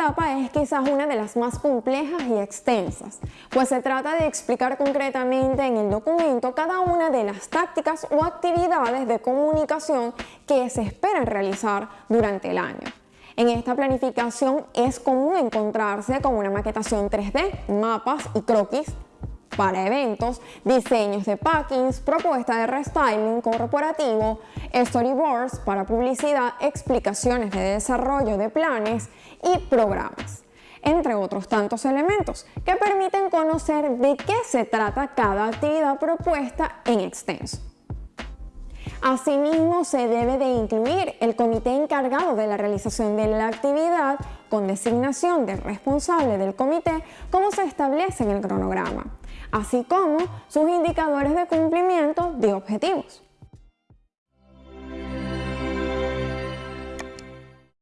etapa es quizás una de las más complejas y extensas, pues se trata de explicar concretamente en el documento cada una de las tácticas o actividades de comunicación que se esperan realizar durante el año. En esta planificación es común encontrarse con una maquetación 3D, mapas y croquis para eventos, diseños de packings, propuesta de restyling corporativo, storyboards para publicidad, explicaciones de desarrollo de planes y programas entre otros tantos elementos que permiten conocer de qué se trata cada actividad propuesta en extenso. Asimismo, se debe de incluir el comité encargado de la realización de la actividad con designación del responsable del comité como se establece en el cronograma, así como sus indicadores de cumplimiento de objetivos.